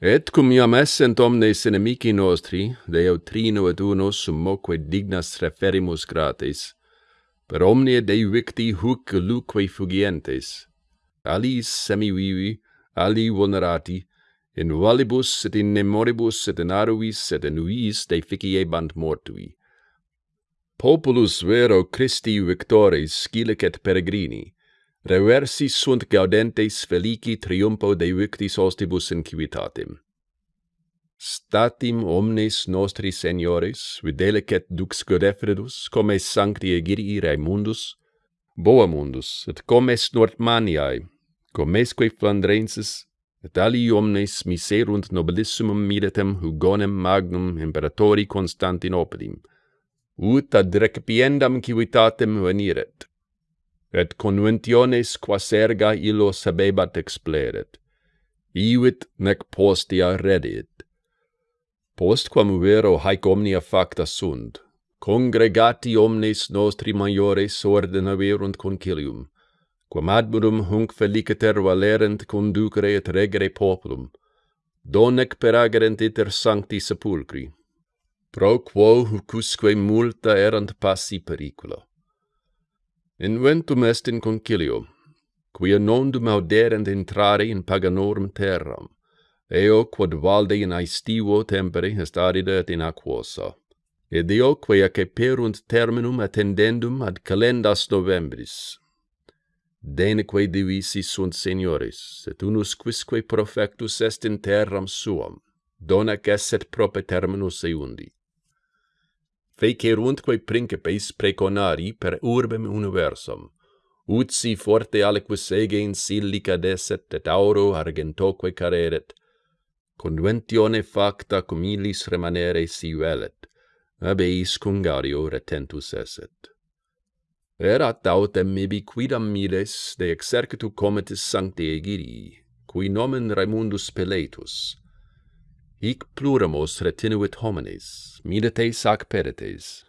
Et cum iam essent omnes inimici nostri, Deo trino et uno summoque dignas referimus gratis, per omnia Dei victi huc luque fugientes. Ali semivivi, ali vulnerati, in valibus et in memoribus et in aruis et in uis deficiebant mortui. Populus vero Christi victores scilicet peregrini, reversi sunt gaudentes felici triumpo de victis ostibus in civitatem. Statim omnes nostri seniores, videlicet dux godefredus, comes sancti egirii raimundus, boamundus, et comes nortmaniae, comesque flandrensis, et alii omnes miserunt nobilissimum militem hugonem magnum imperatori Constantinopolim, ut ad recipiendam civitatem veniret et conventiones quas erga illo sabebat expleret, ivit nec postia redit. Postquam vero haec omnia facta sunt, congregati omnes nostri maiores ordinaverunt concilium, quam admirum hunc feliciter valerent conducere et regere populum, donec peragerent iter sancti sepulcri, pro quo hucusque multa erant passi pericula. Inventum est in concilio, quia nondum auderent intrare in paganorum terram, eo quod valde in aestivo tempere est arida et in aquosa. Ed eo quia ceperunt terminum attendendum ad calendas novembris. Deneque divisi sunt seniores, et unus quisque profectus est in terram suam, donac esset prope terminus eundi feceruntque principes preconari per urbem universum, ut si forte aliquis sege in silica deset et auro argentoque careret, conventione facta cum ilis remanere si velet, ab eis cungario retentus eset. Erat autem ibi quidam miles de exercitu comitis sancti Egirii, qui nomen Raimundus Peletus, hic pluramos retinuit homines, milites ac peretes.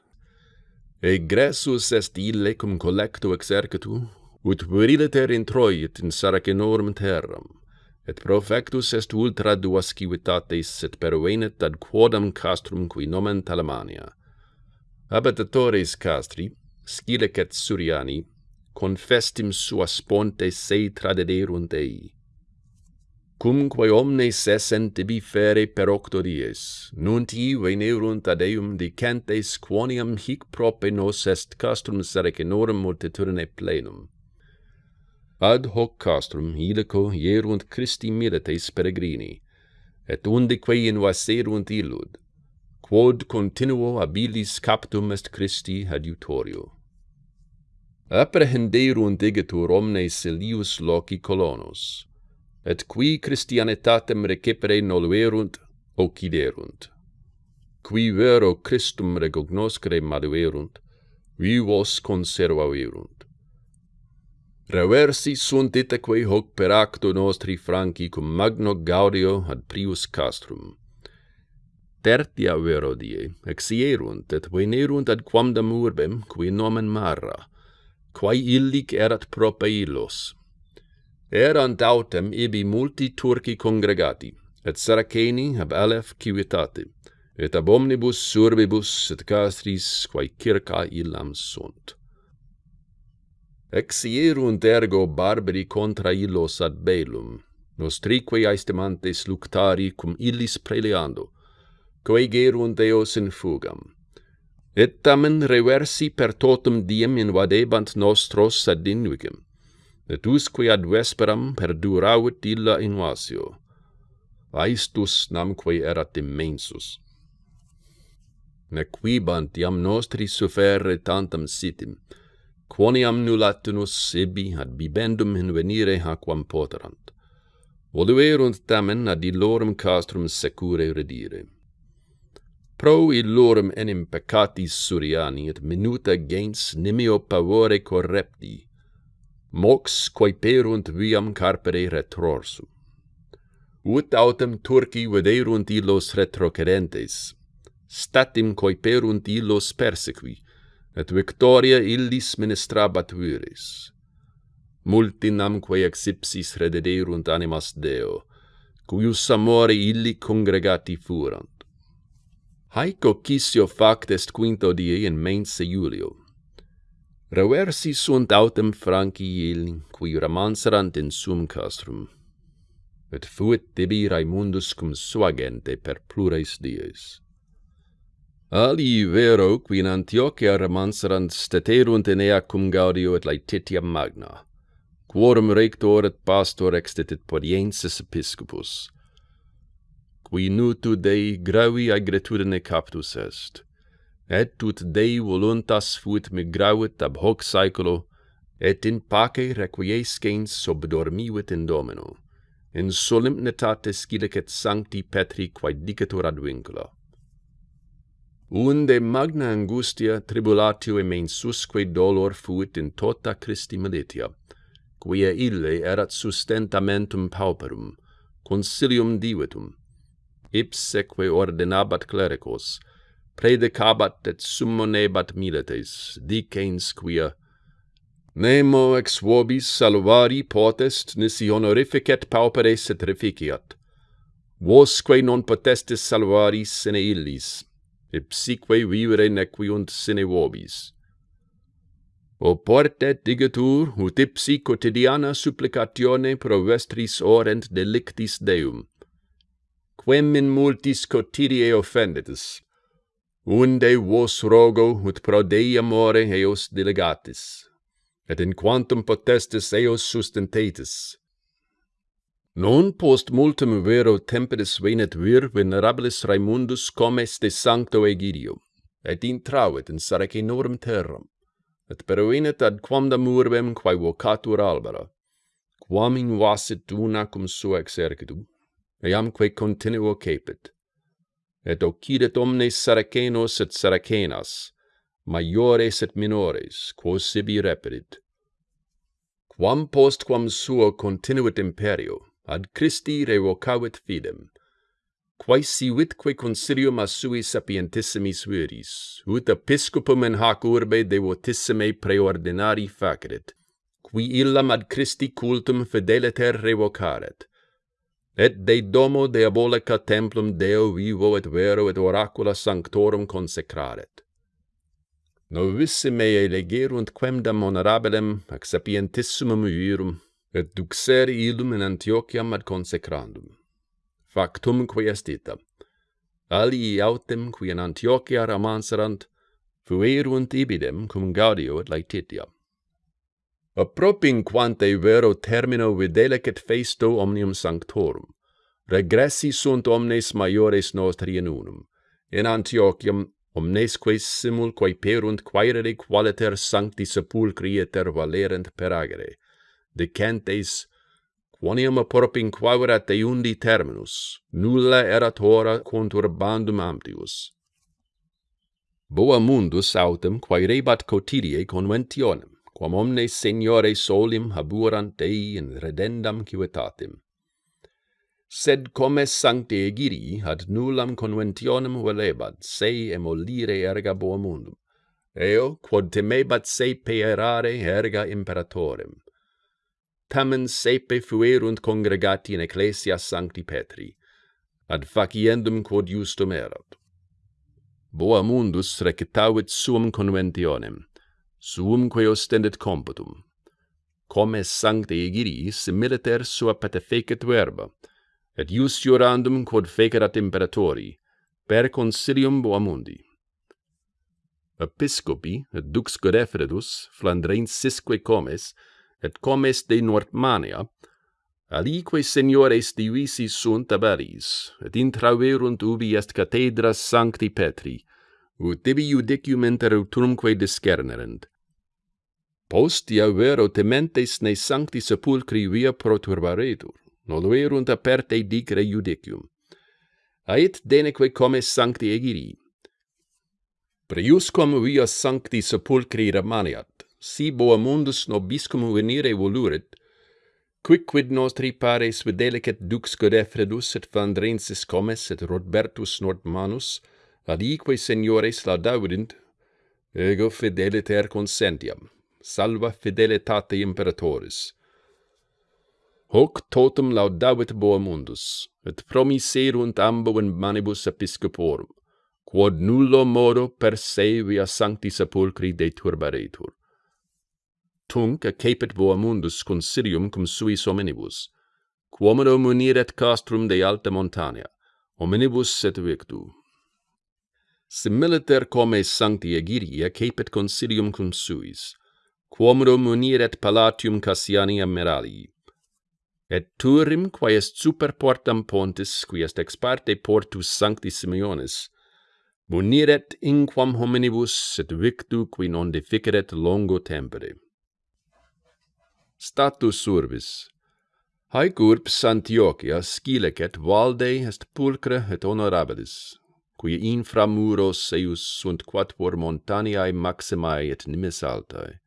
Egressus est ille cum collecto exercitu, ut viriliter introit in saracenorum terram, et profectus est ultra duas civitates et pervenit ad quodam castrum qui nomen Talamania. Habitatores castri, Scilec et Suriani, confestim suas pontes se tradederunt ei, cumque omnes essent tibi fere per octo dies, nunti venerunt ad eum dicentes quoniam hic prope nos est castrum Saracenorum multitudine plenum. Ad hoc castrum ilico ierunt Christi milites peregrini, et undique invaserunt illud, quod continuo habilis captum est Christi adiutorio. Apprehenderunt igitur omnes ilius loci colonos, et qui Christianitatem recepere noluerunt occiderunt. Qui vero Christum recognoscere maduerunt, vivos conservaverunt. Reversi sunt itaque hoc per acto nostri franci cum magno gaudio ad prius castrum. Tertia vero die, exierunt et venerunt ad quamdam urbem, qui nomen marra, quae illic erat prope illos, Erant autem ibi multi Turci congregati, et Saraceni ab alef civitate, et ab omnibus surbibus et castris quae circa illam sunt. Exierunt ergo barbari contra illos ad belum, nostrique aestimantes luctari cum illis preleando, coegerunt eos in fugam. Et tamen reversi per totum diem invadebant nostros ad invigem, etusque ad vesperam perduravit illa invasio. Aistus namque erat immensus. Nequibant iam nostri sufferre tantam sitim, quoniam nulatinus ibi ad bibendum invenire haquam poterant. Voluerunt tamen ad illorum castrum secure redire. Pro illorum enim peccatis suriani et minuta gens nimio pavore correpti, mox quae perunt viam carpere retrorsu. Ut autem Turci viderunt illos retrocedentes, statim quae perunt illos persequi, et victoria illis ministrabat viris. Multinam quae exipsis redederunt animas Deo, cuius amore illi congregati furant. Haec Ocisio fact est quinto die in mense Iulio, Reversi sunt autem franci Francii qui ramanserant in sum castrum, et fuit tibi Raimundus cum suagente per plures dies. Ali vero qui in Antiochia romanserant steterunt in ea cum gaudio et laetitia magna, quorum rector et pastor extetit podiensis episcopus, qui nutu Dei gravi agretudine captus est, et ut Dei voluntas fuit migravit ab hoc saeculo, et in pace requiescens subdormivit in Domino, in solemnitate scilicet sancti Petri quaedicetur ad vincula. Unde magna angustia tribulatio e mensusque dolor fuit in tota Christi militia, quia ille erat sustentamentum pauperum, consilium divitum, ipseque ordinabat clericos, predicabat et summonebat milites, dicens quia Nemo ex vobis salvari potest, nisi honorificet pauperes et reficiat. Vosque non potestis salvari sine illis, ipsique vivere nequiunt sine vobis. Oportet digetur, ut ipsi quotidiana supplicatione pro vestris orent delictis Deum, quem in multis quotidie offendetis, unde vos rogo ut pro Dei amore eos delegatis, et in quantum potestis eos sustentetis. Non post multum vero temperis venet vir venerabilis Raimundus comes de sancto Egidio, et intravit in Saracenorum terram, et peruinet ad quamdam urbem quae vocatur albera, quam invasit una cum sua exercitu, eamque continuo capit, et occidit omnes saracenos et saracenas, maiores et minores, quos sibi reperit. Quam post quam suo continuit imperio, ad Christi revocavit fidem, quaesi vitque consilium a sui sapientissimis viris, ut episcopum in hac urbe devotissime preordinari facerit, qui illam ad Christi cultum fideliter revocaret, et de domo diabolica templum Deo vivo et vero et oracula sanctorum consecraret. Novissime elegerunt quemdam honorabilem ac sapientissimum virum, et duxere illum in Antiochiam ad consecrandum. Factum Factumque est ita. Alii autem qui in Antiochia ramanserant, fuerunt ibidem cum Gaudio et Laetitia propinquante vero termino videlicet festo omnium sanctorum, regressi sunt omnes maiores nostri in unum, in Antiochiam omnesque simul quaeperunt quaerere qualiter sancti sepulcri eter valerent per agere, decentes quoniam propinquaverat eundi terminus, nulla erat hora conturbandum amtius. Boa mundus autem quaerebat cotidie conventionem, quam omnes Signore solim haburant Dei in redendam civitatem. Sed comes sancte egiri ad nullam conventionem velebat, se emolire erga boa mundum, eo quod temebat se peerare erga imperatorem. Tamen sepe fuerunt congregati in ecclesia sancti Petri, ad faciendum quod justum erat. Boa mundus recitavit suum conventionem, suumque ostendet computum. Comes sancte Egiris militer sua patefecet verba, et ius jurandum quod fecerat imperatori, per consilium boamundi. Episcopi et dux Godefredus Flandrensisque comes, et comes de Nortmania, alique seniores divisi sunt abaris, et intraverunt ubi est cathedra sancti Petri, ut tibi judiciumenter utrumque discernerent. Postia vero tementes ne sancti sepulcri via proturbaretur, noluerunt aperte dicre judicium. Ait deneque comes sancti egiri. Priuscom via sancti sepulcri remaniat, si boa mundus nobiscum venire voluret, quicquid nostri pares videlicet dux Godefredus et Vandrensis comes et Rodbertus Nordmanus, adique seniores laudavit, ego fideliter consentiam, salva fidelitate imperatoris. Hoc totum laudavit boamundus, et promiserunt ambo in manibus episcoporum, quod nullo modo per se via sancti sepulcri deturbaretur. Tunc accepit boamundus consilium cum suis hominibus, quomodo muniret castrum de alta montania, hominibus et victu, similiter come sancti Egiria cepit consilium cum suis, quomodo muniret palatium Cassiani amerali. Et turim, quae est super portam pontis, qui est ex parte portus sancti Simeonis, muniret inquam hominibus et victu qui non deficeret longo tempore. Status urbis Haec urbs Antiochia scilecet valde est pulcre et honorabilis, qui infra muros eius sunt quatuor montaniae maximae et nimis altae.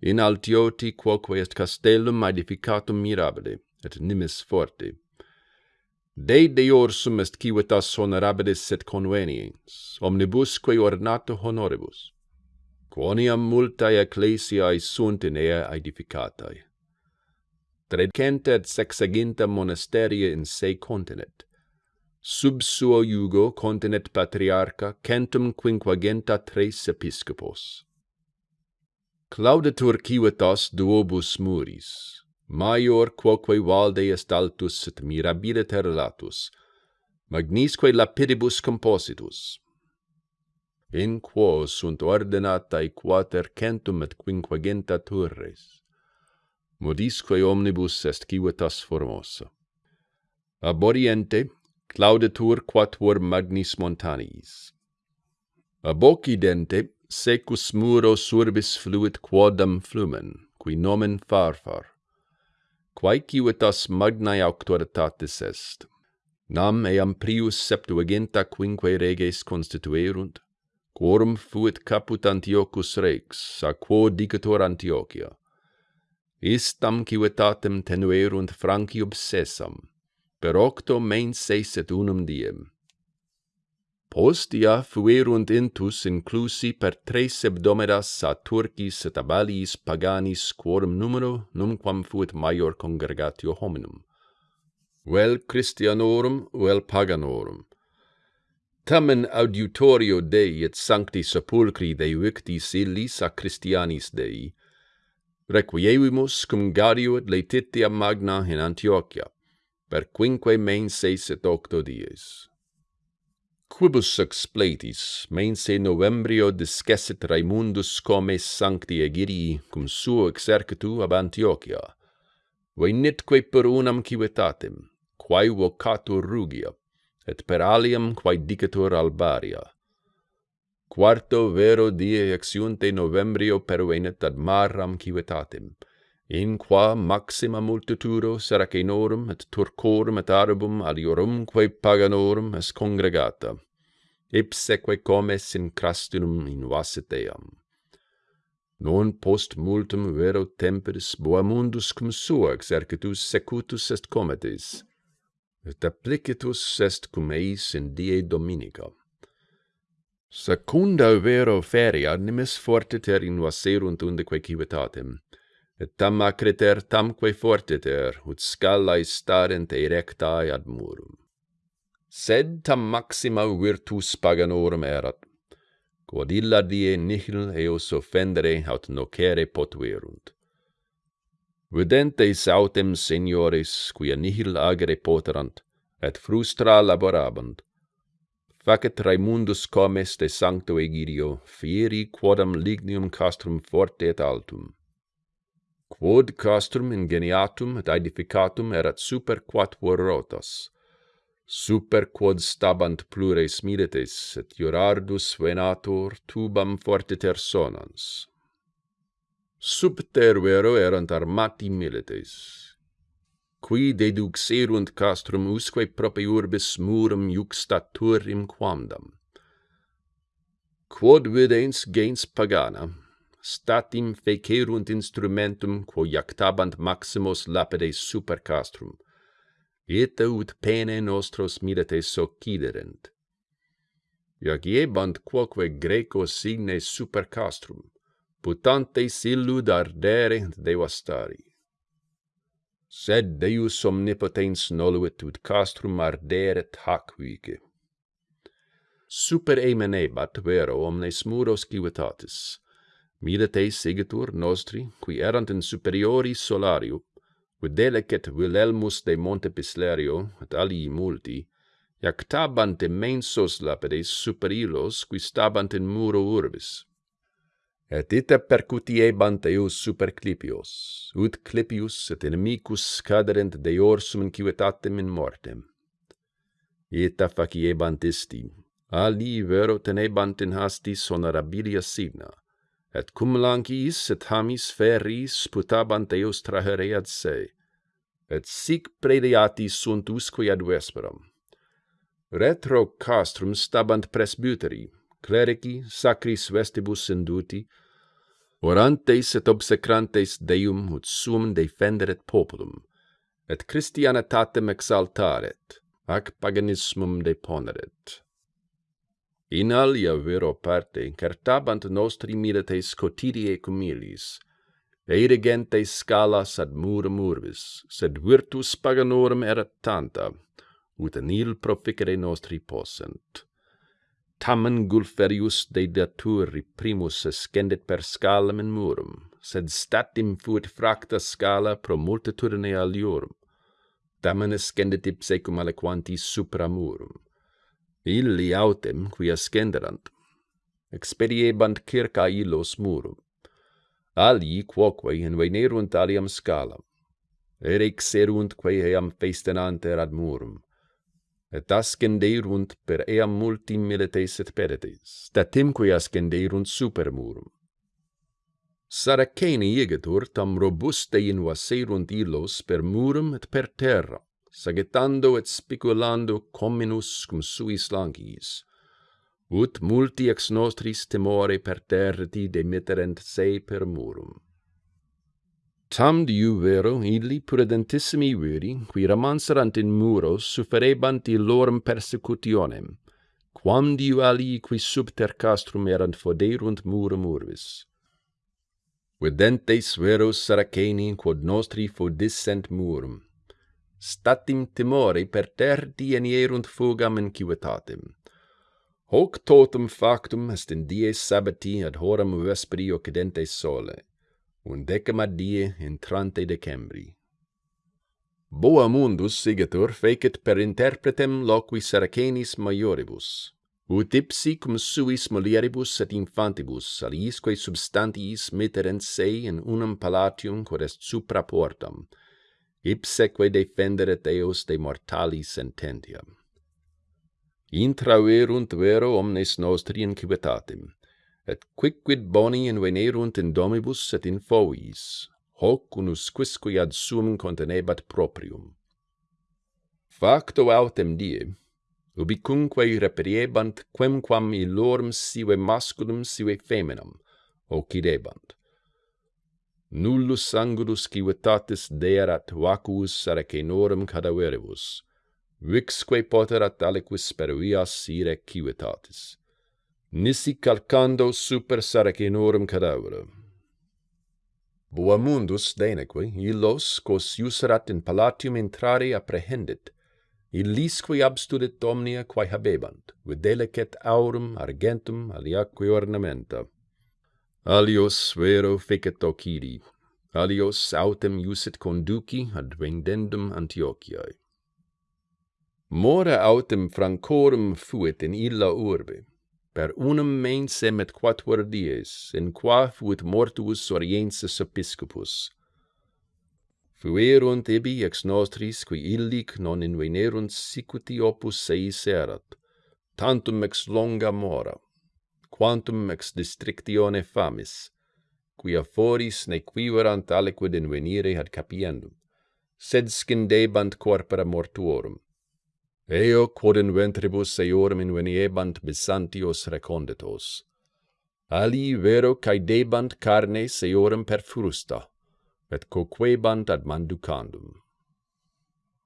In altioti quoque est castellum edificatum mirabile, et nimis forte. Dei deorsum est civitas honorabilis et conveniens, omnibusque ornato honoribus, quoniam multae ecclesiae sunt in ea edificatae. Tredcenta et sexaginta monasteria in se continet, sub suo iugo continet patriarcha centum quinquagenta tres episcopos. Claudetur civitas duobus muris, maior quoque valde est altus et mirabile terratus, magnisque lapidibus compositus. In quo sunt ordinatae quater centum et quinquagenta turres, modisque omnibus est civitas formosa. Ab oriente, Laudetur quatuor magnis montanis. Ab occidente secus muro surbis fluit quodam flumen, qui nomen Farfar, quaecivitas magnae auctoritatis est. Nam eam prius septuaginta quinque reges constituerunt, quorum fuit caput Antiochus Rex, a quo dicator Antiochia. Istam civitatem tenuerunt Franci obsessam, per octo mensis et unum diem. Postia fuerunt intus inclusi per tres hebdomedas a Turcis et Abaliis paganis quorum numero numquam fuit maior congregatio hominum, vel Christianorum vel Paganorum. Tamen auditorio Dei et sancti sepulcri Dei victis illis a Christianis Dei, requievimus cum Gario et Letitia Magna in Antiochia, per quinque menses et octo dies. Quibus expletis, mense novembrio discessit Raimundus comes sancti Egirii cum suo exercitu ab Antiochia, venitque per unam civitatem, quae vocatur Rugia, et per aliam quae dicatur Albaria. Quarto vero die exiunte novembrio pervenit ad maram civitatem, in qua maxima multitudo Saracenorum et Turcorum et Arabum aliorumque paganorum es congregata, ipseque comes in crastinum invasit eam. Non post multum vero temperis boamundus cum sua exercitus secutus est cometis, et applicitus est cum eis in die Dominica. Secunda vero feria nimis fortiter in invaserunt undeque civitatem, et tam acreter tamque fortiter, ut scalae starent erectae ad murum. Sed tam maxima virtus paganorum erat, quod illa die nihil eos offendere aut nocere potuerunt. Videntes autem seniores, quia nihil agere poterant, et frustra laborabant, facet Raimundus comes de sancto Egidio, fieri quodam lignum castrum forte et altum quod castrum ingeniatum et edificatum erat super quatuor rotas, super quod stabant plures milites et iurardus venator tubam fortiter sonans. Subtervero erant armati milites, qui deduxerunt castrum usque prope urbis murum juxtaturim quamdam. Quod videns gens pagana, statim fecerunt instrumentum quo iactabant maximus lapide super castrum, et ut pene nostros mirate sociderent. Iagiebant quoque Grecos signe super castrum, putantes illud ardere devastari. Sed Deus omnipotens noluit ut castrum arderet hacuique. Super emenebat vero omnes muros civitatis, Milite segitur nostri, qui erant in superiori solariu, videlec et Wilhelmus de Montepislerio, et alii multi, iactabant immensos lapides super illos qui stabant in muro urbis. Et ita percutiebant eus super clipios, ut clipius et inimicus caderent deorsum inquitatem in mortem. Ita faciebant isti, ali vero tenebant in hastis honorabilia signa, et cum lancis et hamis feris putabant eos trahereat se, et sic prediati sunt usque ad vesperam. Retro castrum stabant presbyteri, clerici sacris vestibus induti, orantes et obsecrantes Deum ut suum defenderet populum, et Christianitatem exaltaret, ac paganismum deponeret. In alia vero parte incartabant nostri mirates cotidiae cumilis, Eirigentes scalas ad murum urbis, sed virtus paganorum erat tanta, ut nil proficere nostri possent. Tamen Gulferius de daturi primus ascendit per scalam in murum, sed statim fuit fracta scala pro multitudine aliorum. Tamen escendit ipse cum aliquanti supra murum illi autem quia scenderant, expediebant circa illos murum. Alii quoque invenerunt aliam scalam, erexeruntque eam festenanter ad murum, et ascenderunt per eam multi milites et peretes, statimque ascenderunt super murum. Saraceni igitur tam robuste invaserunt illos per murum et per terra, sagetando et spiculando comminus cum suis langis, ut multi ex nostris temore per terti demitterent se per murum. Tam diu vero illi prudentissimi viri, qui ramanserant in muros, sufferebant illorum persecutionem, quam diu alii qui subter castrum erant foderunt murum urbis. Videntes veros Saraceni quod nostri fodissent murum, statim timori per terti enierunt fugam inquietatem. Hoc totum factum est in die sabbati ad horam vesperi occidente sole, un decima die intrante decembri. Boa mundus sigetur fecit per interpretem loqui Saracenis maioribus, ut ipsi cum suis mulieribus et infantibus aliisque substantiis mitterent se in unum palatium quod est supra portam, ipseque defenderet eos de mortali sententiam. Intraverunt vero omnes nostri in civitatem, et quicquid boni invenerunt in domibus et in fovis, hoc unus quisque ad sum contenebat proprium. Facto autem die, ubicunque reperiebant quemquam illorum sive masculum sive feminam, occidebant nullus sangulis civitatis deerat vacuus saracenorum cadaveribus, vixque poterat aliquis per vias ire civitatis. Nisi calcando super saracenorum cadaverum. Boamundus deneque illos, quos userat in palatium intrare apprehendit, illisque abstudit omnia quae habebant, videlicet aurum, argentum, aliaque ornamenta alios vero fecit ocidi, alios autem iusit conduci ad vendendum Antiochiae. Mora autem francorum fuit in illa urbe, per unum mensem et quatuor dies, in qua fuit mortuus oriensis episcopus. Fuerunt ibi ex nostris, qui illic non invenerunt sicuti opus seis erat, tantum ex longa mora quantum ex districtione famis, quia foris ne quiverant aliquid invenire ad capiendum, sed scindebant corpora mortuorum. Eo quod in ventribus eorum inveniebant bisantios reconditos. Ali vero caedebant carnes eorum per frusta, et coquebant ad manducandum.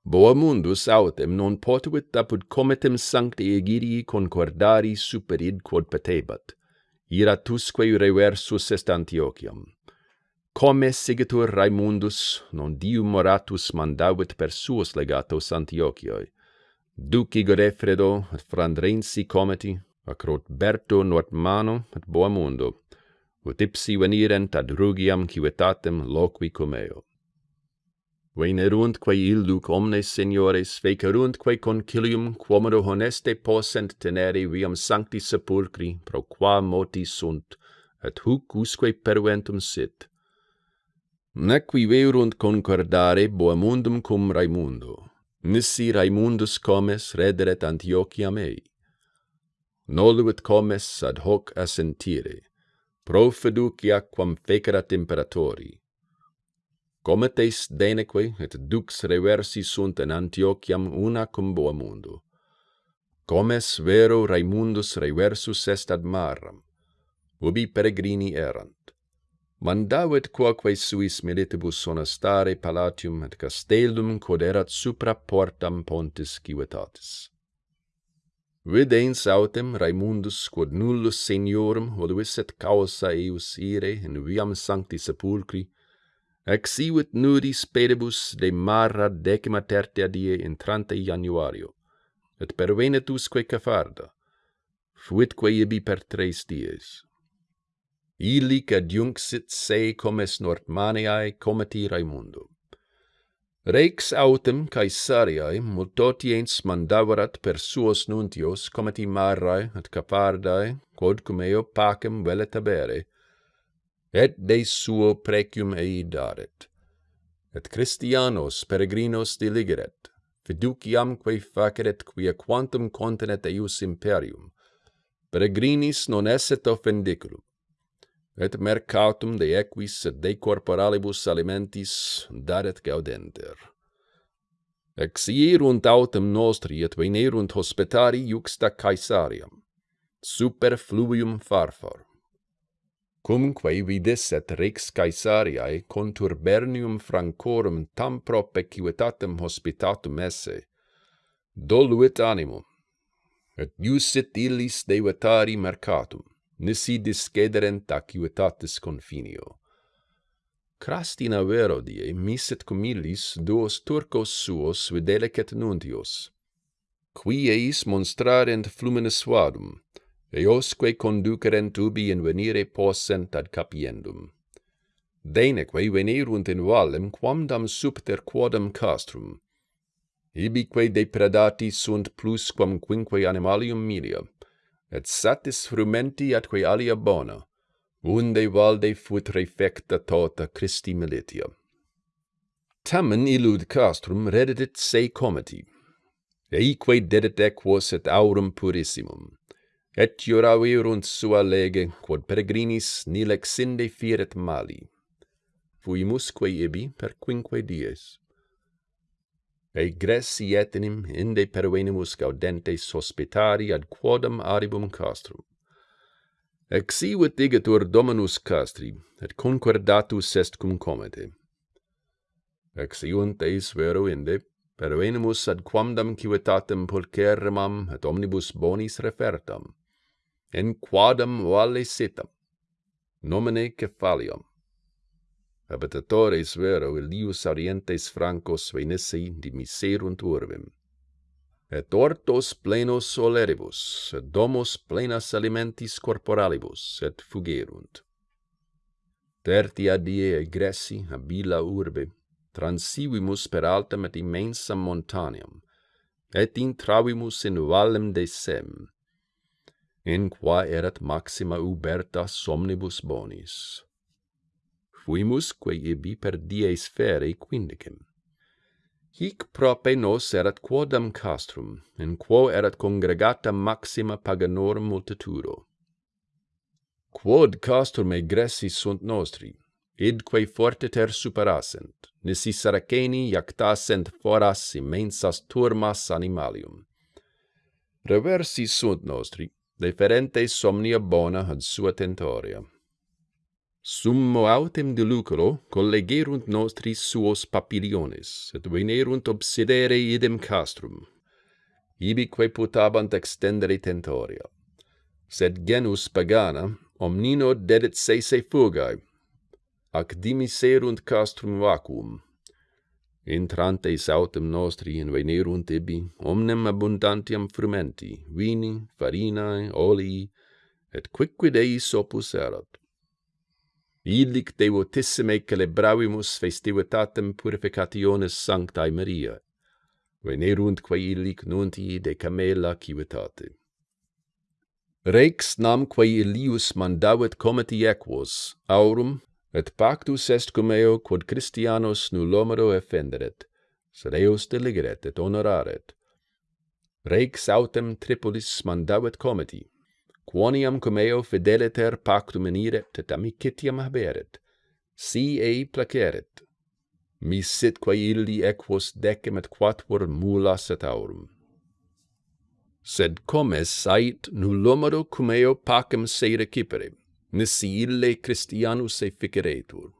Boamundus autem non potuit apud comitem sancti Egirii concordari superid quod petebat. Iratusque reversus est Antiochiam. Come sigitur Raimundus, non diu moratus mandavit per suos legatos Antiochioi. Duci Godefredo, et Frandrensi cometi, acrot Berto Nortmano et Boamundo, ut ipsi venirent ad Rugiam civitatem loqui comeo veneruntque illuc omnes seniores feceruntque concilium quomodo honeste possent tenere viam sancti sepulcri pro qua moti sunt et huc usque perventum sit. Nequi verunt concordare boamundum cum Raimundo. Nisi Raimundus comes rederet Antiochia mei. noluit comes ad hoc assentire. Pro fiducia quam fecerat imperatori. Cometes deneque et dux reversi sunt in Antiochiam una cum boamundo. Comes vero Raimundus reversus est ad maram, ubi peregrini erant. Mandavit quoque suis militibus sonastare palatium et castellum quod erat supra portam pontis civitatis. Videns autem Raimundus quod nullus seniorum voluisset causa eius ire in viam sancti sepulcri, Exivit nudis pedibus de marra decima tertia die intrante januario, et pervenet usque Capharda, fuitque ibi per tres dies. Illic adjunxit se comes Nortmaniae cometi Raimundo. Rex autem Caesariae multotiens mandavarat per suos nuntios cometi Marrae et capardae, quod cum eo pacem velet habere, et de suo precium ei daret. Et Christianos peregrinos diligeret, fiduciamque faceret quia quantum continet eius imperium, peregrinis non esset offendiculum, et mercatum de equis et de corporalibus alimentis daret gaudenter. Exierunt autem nostri et venerunt hospitari juxta Caesariam, superfluvium farfar cumque vidis et rex Caesariae conturbernium francorum tam prope civitatem hospitatum esse, doluit animum, et iusit illis devetari mercatum, nisi discederent acuitatis confinio. Crastina vero die miset cum illis duos turcos suos videlecet nuntios, qui eis monstrarent flumine suadum, eosque conducerent ubi in venire possent ad capiendum. Deneque venerunt in valem quamdam subter quodam castrum. Ibique depredati sunt plusquam quinque animalium milia, et satis frumenti atque alia bona, unde valde fut refecta tota Christi militia. Tamen illud castrum reddit se comiti, eique dedit equos et aurum purissimum, Et iuravirunt sua lege, quod peregrinis nil exinde firet mali. Fuimusque ibi per quinque dies. Egressi etenim inde pervenimus gaudentes hospitari ad quodam aribum castrum. Exivit igitur dominus castri, et concordatus est cum comete. Exiunt eis vero inde, pervenimus ad quamdam civitatem pulcherrimam et omnibus bonis refertam in quadam valesitam, nomine Cephalium. Habitatores vero illius orientes Francos venisse dimiserunt urbem. Et ortos plenos soleribus, et domos plenas alimentis corporalibus, et fugerunt. Tertia die egressi habila urbe, transivimus per altam et immensam montaniam, et intravimus in vallem de Sem, in qua erat maxima uberta somnibus bonis. Fuimusque ibi per dies feri quindicem. Hic prope nos erat quodam castrum, in quo erat congregata maxima paganorum multitudo. Quod castrum egressi sunt nostri, idque fortiter superasent, nisi Saraceni iactasent foras immensas turmas animalium. Reversi sunt nostri, deferente somnia bona ad sua tentoria. Summo autem de lucro collegerunt nostri suos papiliones, et venerunt obsidere idem castrum. Ibique putabant extendere tentoria. Sed genus pagana omnino dedit se se fugae, ac dimiserunt castrum vacuum, Entrantes autem nostri in venerunt ibi, omnem abundantiam frumenti, vini, farinae, olii, et quicquid eis opus erat. Illic devotissime celebravimus festivitatem purificationis Sanctae Maria, veneruntque illic nuntii de camela civitate. Rex namque Ilius mandavit comiti equos, aurum et pactus est cum eo quod Christianos nullomero effenderet, sed eos deligeret et honoraret. Rex autem Tripolis mandavet comiti, quoniam cum eo fideliter pactum iniret et amicitiam haberet, si ei placeret. Mi sit quae illi equos decem et quatuor mulas et aurum. Sed comes ait nullomero cum eo pacem se recipere, nisille Christianus efficeretur.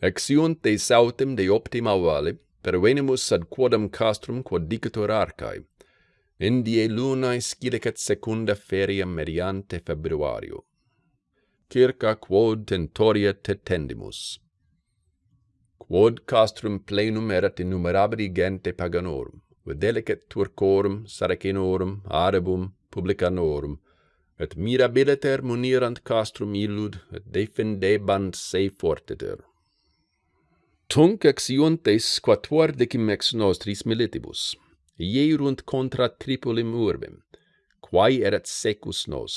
Acciunte sautem de optima vale, pervenimus ad quodam castrum quod dicator arcae, Indie lunae scilicet secunda feria mediante februario. Circa quod tentoria tetendimus. Quod castrum plenum erat innumerabili gente paganorum, videlicet Turcorum, Saracenorum, Arabum, Publicanorum, et mirabiliter munirant castrum illud, et defendebant se fortiter. Tunc exiuntes quatuordecim ex nostris militibus, ierunt contra Tripulim urbem, quae erat secus nos.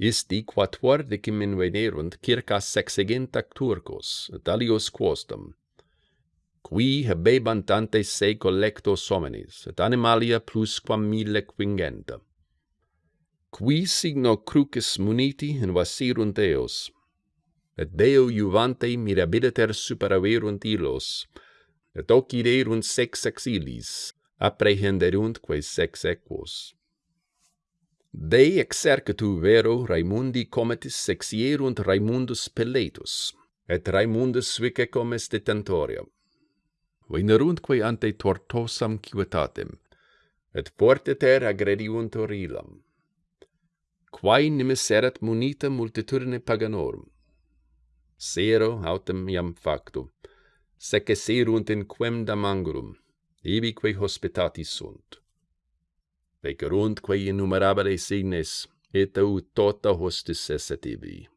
Isti quatuordecim invenerunt circa sexegenta turcos, et alios quostum, qui habebant ante se collectos homines, et animalia plus quam mille quingenta qui signo crucis muniti invasirunt eos, et Deo juvante mirabiliter superaverunt illos, et ociderunt sex exilis, apprehenderumtque sex equos. Dei exercitu vero Raimundi cometis sexierunt Raimundus Peletus, et Raimundus vice comes detentoria. Venerumtque ante tortosam civitatem, et fortiter agrediunt orilam quae nimis erat munita multitudine paganorum. Sero autem iam factu, sece serunt in quemdam angurum, ibique hospitati sunt. Vecerundque innumerabile signes, et ut tota hostis esset ibi.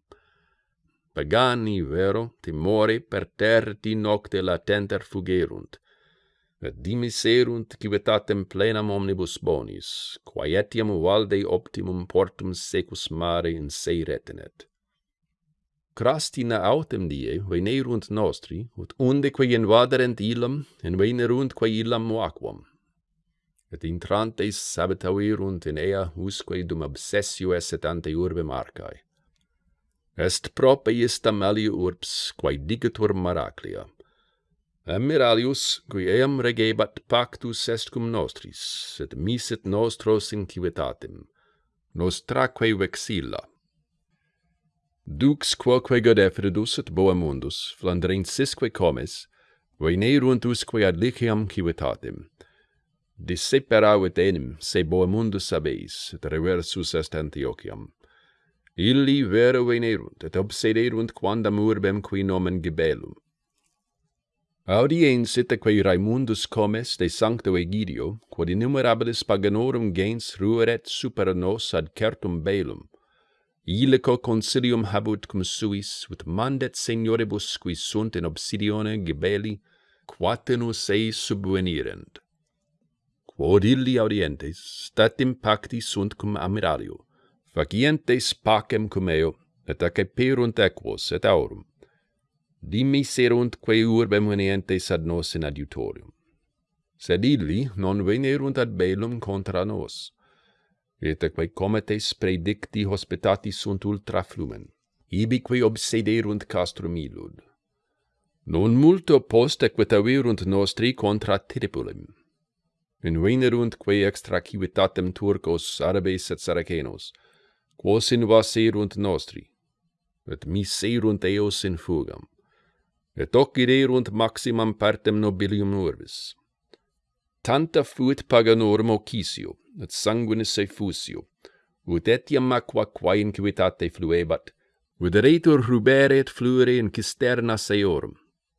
Pagani, vero, timore per terti nocte latenter fugerunt, et dimiserunt civitatem plenam omnibus bonis, quaetiam valde optimum portum secus mare in se retenet. Crastina autem die venerunt nostri, ut unde quae invaderent illam, invenerundque illam aquam. Et intrantes sabetauerunt in ea usque dum obsessio esset ante urbe marcae. Est prope istam alio urbs, quae digitur Maraclia, Admiralius, qui eam regebat pactus est cum nostris, et misit nostros in civitatem, nostraque vexilla. Dux quoque godefridus et boemundus, flandrensisque comes, veneruntusque ad liciam civitatem. Disseperavit enim, se boemundus sabeis, et reversus est Antiochiam. Illi vero venerunt, et obsederunt quandam urbem qui nomen Gibelum, Audiensite quae Raimundus comes de sancto Egidio, quod innumerabilis paganorum gens rueret super nos ad certum belum, Ilico consilium habut cum suis, ut mandet senioribus qui sunt in obsidione gibeli, quatenus ei subvenirent. Quod illi audientes, statim pacti sunt cum amiralio, facientes pacem cum eo, et aceperunt equos et aurum dimmi serunt quae urbem venientes ad nos in adiutorium. Sed illi non venerunt ad belum contra nos, et quae cometes predicti hospitatis sunt ultra flumen, ibique obsederunt castrum illud. Non multo post equitavirunt nostri contra Tiripulem. Invenerunt quae extra civitatem turcos, arabes et saracenos, quos invaserunt nostri, et miserunt eos in fugam et hoc irerunt maximam partem nobilium urbis. Tanta fuit paganorum ocisio, et sanguinis effusio, ut etiam aqua quae inquitate fluebat, ut rubere et flure in cisternas seorum,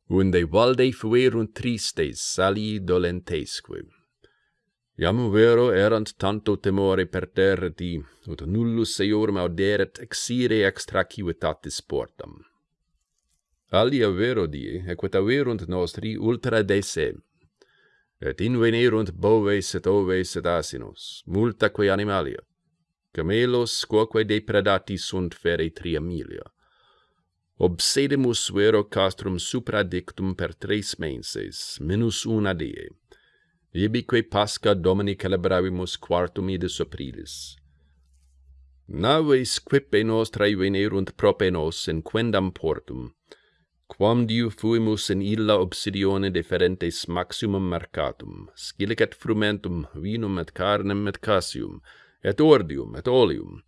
unde valde fuerunt tristes sali dolentesque. Iam vero erant tanto temore per terreti, ut nullus seorum auderet exire extra civitatis portam. Alia vero die, equitaverunt nostri ultra de se, et invenerunt boves et oves et asinos, multaque animalia, camelos quoque depredati sunt fere tria milia. Obsedemus vero castrum supradictum per tres menses, minus una die, ibique pasca domini celebravimus quartum idis aprilis. Naves quippe nostrae venerunt prope nos in quendam portum, quam diu fuimus in illa obsidione deferentes maximum mercatum, scilicet frumentum, vinum et carnem et casium, et ordium et oleum,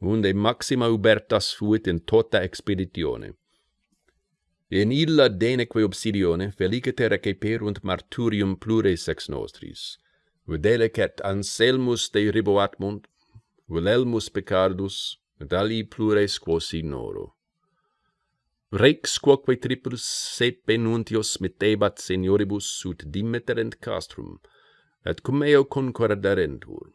unde maxima ubertas fuit in tota expeditione. In illa deneque obsidione feliciter receperunt marturium plures ex nostris, videlicet Anselmus de riboatmunt, Wilhelmus Picardus, et ali plures quos ignoro. Rex quoque triplus sepe nuntios metebat senioribus ut dimitterent castrum, et cum eo concordarentur.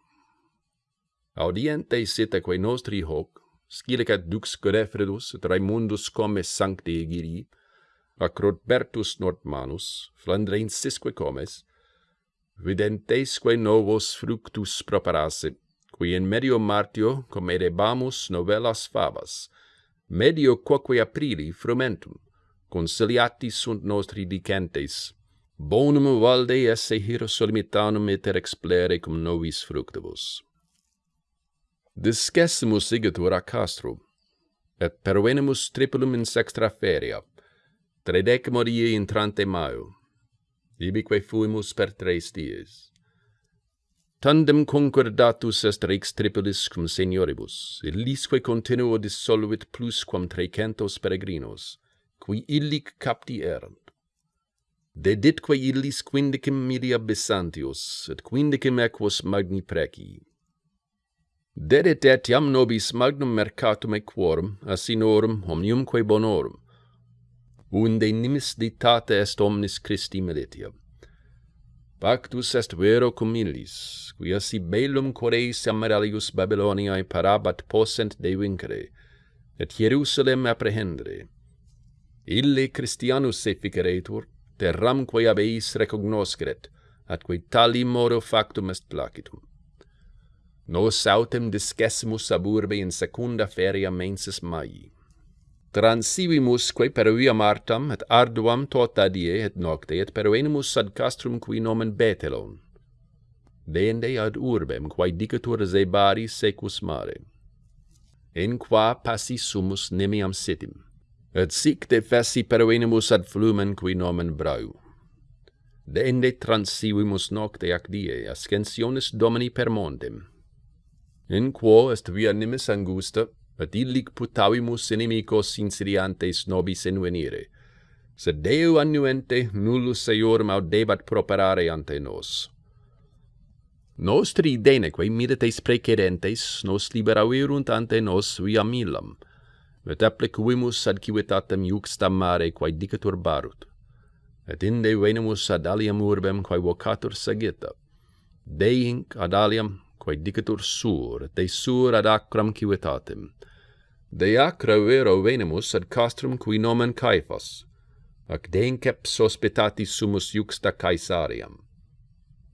Audientes sitaque nostri hoc, scilicat dux Godefredus et Raimundus comes sancti egiri, ac Rodbertus Nordmanus, Flandrensisque comes, videntesque novos fructus properasse, qui in medio martio comedebamus novellas favas, medio quoque aprili frumentum, consiliati sunt nostri dicentes, bonum valde esse hiro solmitanum iter explere cum novis fructibus. Discessimus igitur a castrum, et pervenimus triplum in sextra feria, tredecimo die intrante maio, ibique fuimus per tres dies. Tandem concordatus est rex tripulis cum senioribus, illisque continuo dissolvit plusquam trecentos peregrinos, qui illic capti erant. Deditque illis quindicim milia Bisantius, et quindicim equos magni preci. Dedit etiam nobis magnum mercatum equorum, asinorum, omniumque bonorum, unde nimis ditate est omnis Christi militia. Pactus est vero cum illis, quia si bellum Coreis amaralius Babyloniae parabat possent de vincere, et Jerusalem apprehendere. Ille Christianus se ficeretur, terramque ab eis recognosceret, atque tali modo factum est placitum. Nos autem discessimus ab urbe in secunda feria mensis maii transivimusque per via Martam et arduam tota die et nocte et peruenimus ad castrum qui nomen Betelon. Deende ad urbem quae dicatur Zebari secus mare. In qua passi sumus nemiam sitim, et sic defessi peruenimus ad flumen qui nomen Brau. Deende transivimus nocte ac die ascensionis Domini per montem. In quo est via nimis angusta, et illic putavimus inimicos insiriantes nobis envenire, sed Deo annuente nullus eior audebat properare ante nos. Nostri deneque miretes precedentes nos liberaverunt ante nos via milam, et applicuimus ad civitatem iuxta mare quae dicatur barut. Et inde venemus ad aliam urbem quae vocatur sagitta. Deinc ad aliam quae dicetur sur, de sur ad acram civitatem. De acra vero venemus ad castrum qui nomen Caiphas, ac deinceps hospitati sumus juxta Caesariam.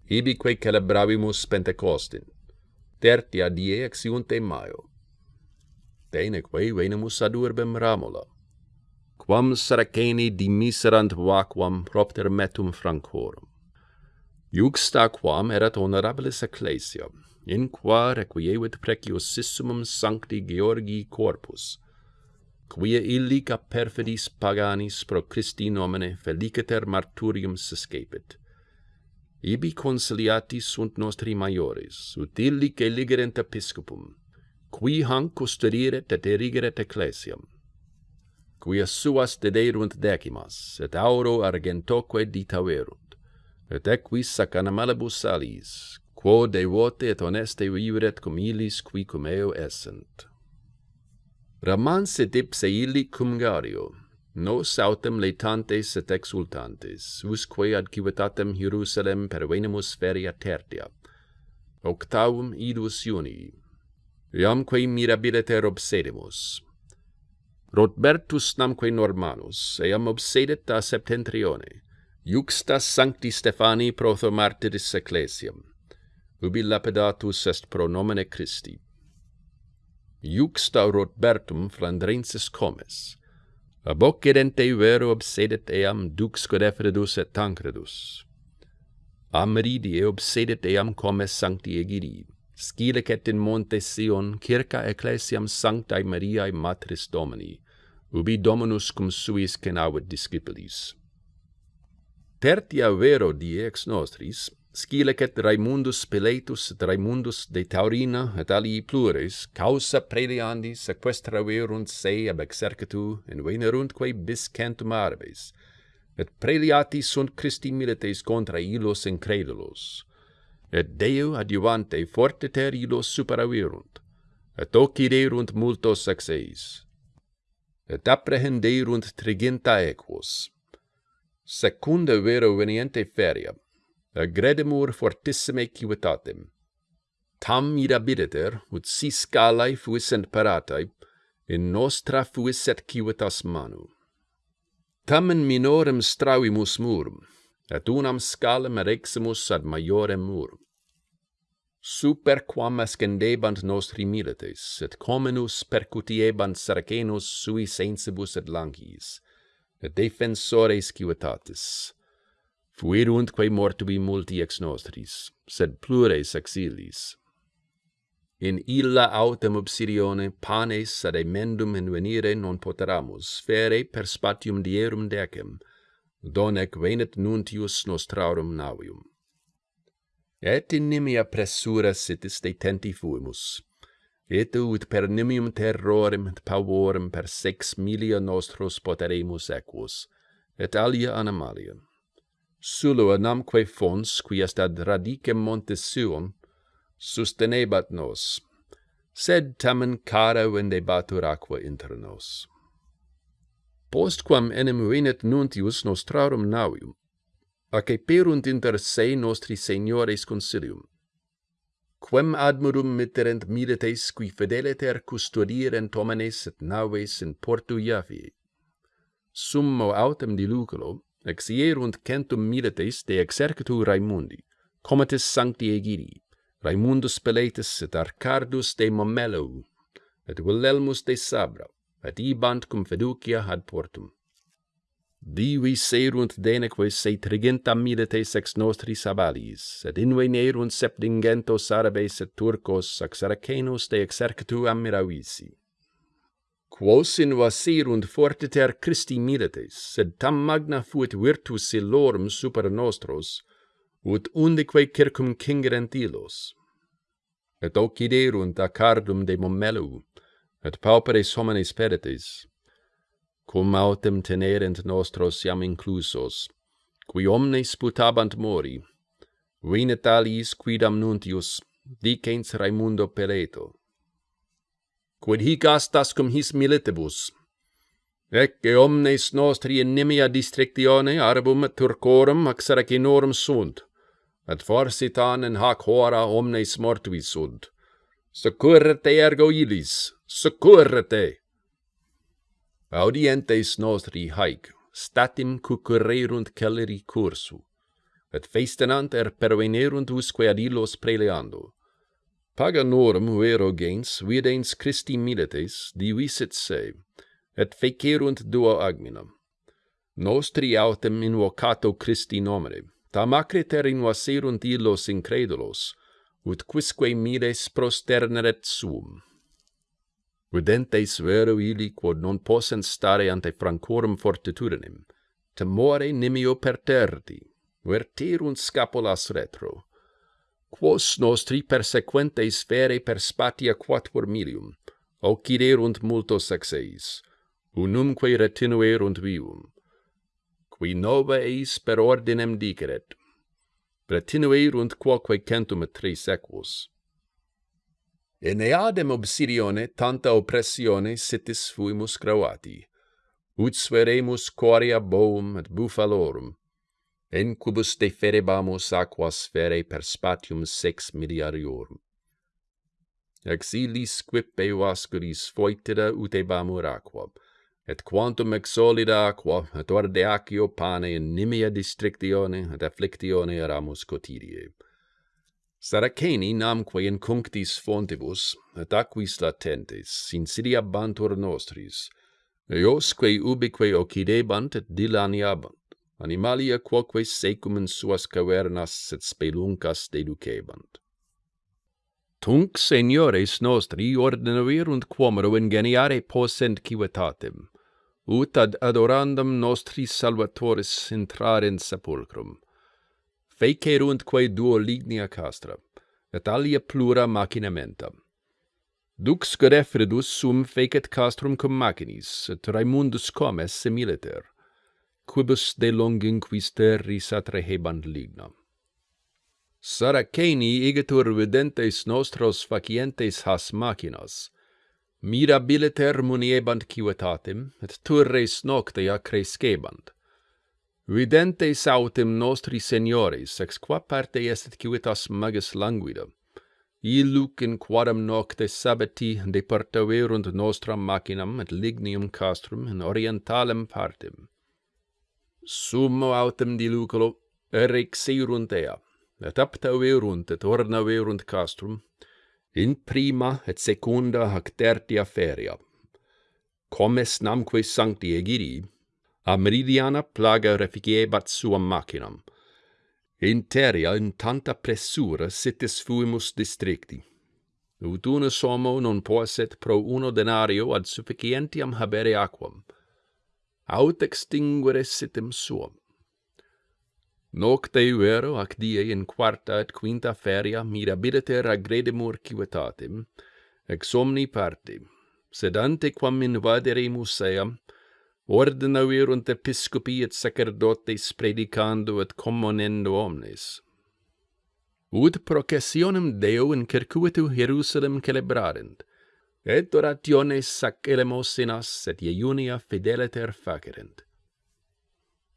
Ibique celebravimus Pentecostin, tertia die exiunte Maio. Deneque venemus ad urbem Ramola, quam Saraceni dimiserant vacuam propter metum francorum. Iuxta quam erat honorabilis ecclesia, in qua requievit preciosissumum sancti Georgii corpus, quia illica perfidis paganis pro Christi nomine feliciter marturium sescepit. Ibi consiliati sunt nostri maiores, ut illic eligerent episcopum, qui hanc custodiret et erigeret ecclesiam, quia suas dederunt decimas, et auro argentoque ditaverunt, et equis sac animalibus quo devote et honeste vivet cum illis qui cum eo essent. Ramans et ipse illi cum gario, nos autem leitantes et exultantes, usque ad civitatem Hierusalem pervenimus feria tertia, octavum idus iunii, iamque mirabiliter obsedemus. Rotbertus namque Normanus, eam obsedet a septentrione, juxta sancti Stefani protho martiris ecclesiam, ubi lapidatus est pro nomine Christi. Iuxta Rotbertum Flandrensis comes, ab occidente vero obsedet eam dux Godefredus et Tancredus. Amridie obsedet eam comes sancti egiri, Scilicet in monte Sion circa ecclesiam sanctae Mariae Matris Domini, ubi Dominus cum suis cenavit discipulis. Tertia vero die ex nostris, scilicet Raimundus Piletus et Raimundus de Taurina et alii plures, causa preliandi sequestraverunt se ab exercitu in venerundque bis centum arbes, et preliati sunt Christi milites contra illos incredulos, et Deo adiuvante fortiter illos superaverunt, et occiderunt multos ex eis, et apprehenderunt triginta equos. Secunda vero veniente feria, agredemur fortissime civitatem. Tam mirabiditer, ut si scalae fuissent paratae, in nostra fuisset civitas manu. Tamen minorem stravimus murum, et unam scalem ereximus ad maiorem murum. Super quam ascendebant nostri milites, et comenus percutiebant sarcenus sui sensibus et langis, et defensores civitatis, fuiruntque mortubi multi ex nostris, sed plures exilis. In illa autem obsidione panes ad emendum invenire non poteramus, fere per spatium dierum decem, donec venet nuntius nostrarum navium. Et in nimia pressura sitis detenti fuimus, et ut per nimium terrorem et pavorem per sex milia nostros poteremus equus, et alia animalium. Sulua namque fons, qui est ad radicem montes suum, sustenebat nos, sed tamen cara vendebatur aqua inter nos. Postquam enim venet nuntius nostrarum navium, aceperunt inter se nostri seniores consilium, quem admirum mitterent milites qui fideliter custodierent homenes et naves in portu Javi. Summo autem diluculo, exierunt centum milites de exercitu Raimundi, comitis sancti egidi, Raimundus Peletus et Arcardus de Momello, et Wilhelmus de Sabra, et ibant cum fiducia ad portum. Divi serunt deneque se triginta milites ex nostris abalis, et invenerunt septingentos arabes et turcos ex aracenos de exercitu Amiravisi quos invasirunt fortiter Christi milites, sed tam magna fuit virtus illorum super nostros, ut undique circum cingerent illos. Et hoc iderunt acardum de momelu, et pauperes homines pedetes, cum autem tenerent nostros iam inclusos, qui omnes putabant mori, vinet aliis quidam nuntius, dicens Raimundo Peleto, quid hic astas cum his militibus. Ecce omnes nostri inimia districtione arbum turcorum axaracinorum sunt, et forsitan in hac hora omnes mortuis sunt. Securrete ergo illis, securrete! Audientes nostri haec, statim cucurrerunt celeri cursu, et festenant er pervenerunt usque ad illos preleando. Paganorum vero gens videns Christi milites divisit se, et fecerunt duo agminam. Nostri autem invocato Christi nomine, tam acriter invaserunt illos incredulos, ut quisque miles prosterneret sum. Videntes vero ili quod non possent stare ante francorum fortitudinem, temore nimio perterdi, verterunt scapulas retro, quos nostri persequentes fere per spatia quattuor milium, occiderunt multos sexeis, unumque retinuerunt vivum, qui nova eis per ordinem diceret, retinuerunt quoque centum et tres equus. In Eneadem obsidione tanta oppressione sitis fuimus gravati, ut sveremus coria boum et bufalorum, incubus deferebamus aquas fere per spatium sex milliariorum. Exilis quip eo ascuris foetida utebamur aquam, et quantum ex solida aqua, et orde acio pane in nimia districtione et afflictione eramus cotidie. Saraceni namque in cunctis fontibus, et aquis latentes, insidia bantur nostris, eosque ubique occidebant et dilaniabant, animalia quoque secum in suas cavernas sed speluncas deducebant. Tunc seniores nostri ordinavirunt quomero ingeniare possent civitatem, ut ad adorandam nostris salvatoris intrare in sepulcrum. Feceruntque duo lignia castra, et alia plura macinamenta. Dux Godefridus sum fecet castrum cum macinis, et Raimundus comes similiter, quibus de longinquis terris atrehebant lignam. Saraceni igitur videntes nostros facientes has machinas, mirabiliter muniebant civitatem, et turres nocte accrescebant. Videntes autem nostri seniores, ex qua parte est civitas magis languida, illuc in quadam nocte sabati departaverunt nostram machinam et lignium castrum in orientalem partem summo autem diluculo rexirunt ea, et aptaverunt et ornaverunt castrum, in prima et secunda hac tertia feria. Comes namque sancti egiri, a meridiana plaga reficiebat suam macinam. In teria in tanta pressura sitis fuimus districti. Ut unus homo non posset pro uno denario ad sufficientiam habere aquam, aut extinguere sitem suum. Nocte vero ac die in quarta et quinta feria mirabiliter agredemur civitatem, ex omni parti, sed ante quam invadere museam, ordenaverunt episcopi et sacerdotes predicando et commonendo omnes. Ut processionem Deo in circuitu Jerusalem celebrarent, et orationes sac elemosynas et iunia fideliter facerent.